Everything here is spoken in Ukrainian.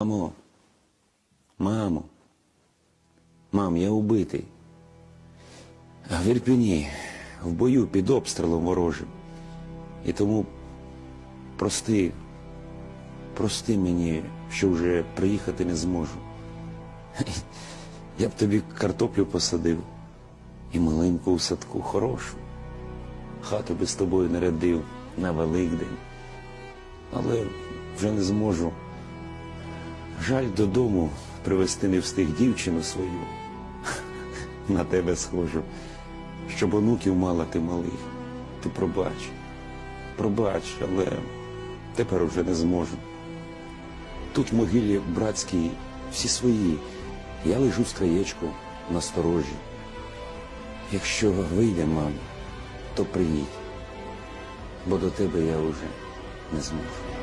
Мамо, мамо, мам, я убитий. В Ірпіні, в бою під обстрілом ворожим. І тому прости, прости мені, що вже приїхати не зможу. Я б тобі картоплю посадив і малинку у садку хорошу. Хату би з тобою нарядив на Великдень. Але вже не зможу. Жаль додому привезти не встиг дівчину свою. На тебе схожу, щоб онуків мала ти малих. Ти пробач, пробач, але тепер уже не зможу. Тут в могилі братській всі свої. Я лежу з краєчку на сторожі. Якщо вийде, мам, то приїдь, бо до тебе я вже не зможу.